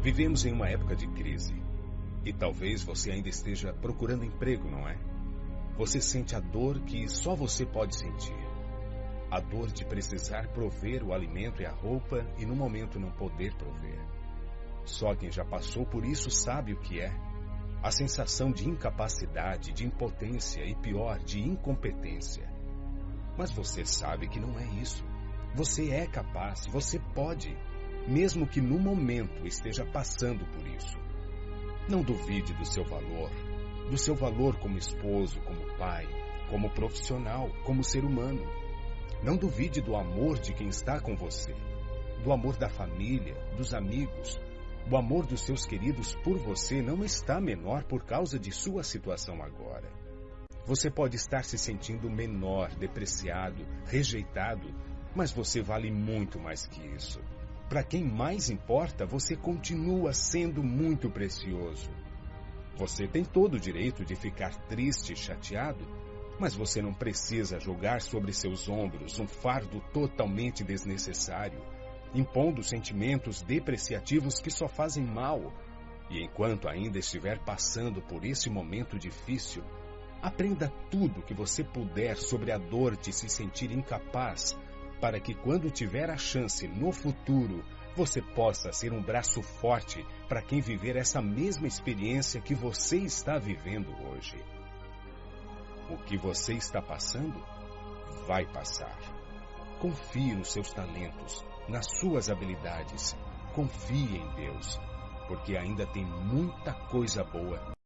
Vivemos em uma época de crise. E talvez você ainda esteja procurando emprego, não é? Você sente a dor que só você pode sentir. A dor de precisar prover o alimento e a roupa e no momento não poder prover. Só quem já passou por isso sabe o que é. A sensação de incapacidade, de impotência e pior, de incompetência. Mas você sabe que não é isso. Você é capaz, você pode, mesmo que no momento esteja passando por isso. Não duvide do seu valor, do seu valor como esposo, como pai, como profissional, como ser humano. Não duvide do amor de quem está com você, do amor da família, dos amigos. O amor dos seus queridos por você não está menor por causa de sua situação agora. Você pode estar se sentindo menor, depreciado, rejeitado, mas você vale muito mais que isso. Para quem mais importa, você continua sendo muito precioso. Você tem todo o direito de ficar triste e chateado, mas você não precisa jogar sobre seus ombros um fardo totalmente desnecessário, impondo sentimentos depreciativos que só fazem mal. E enquanto ainda estiver passando por esse momento difícil, aprenda tudo que você puder sobre a dor de se sentir incapaz para que quando tiver a chance no futuro, você possa ser um braço forte para quem viver essa mesma experiência que você está vivendo hoje. O que você está passando vai passar. Confie nos seus talentos, nas suas habilidades. Confie em Deus, porque ainda tem muita coisa boa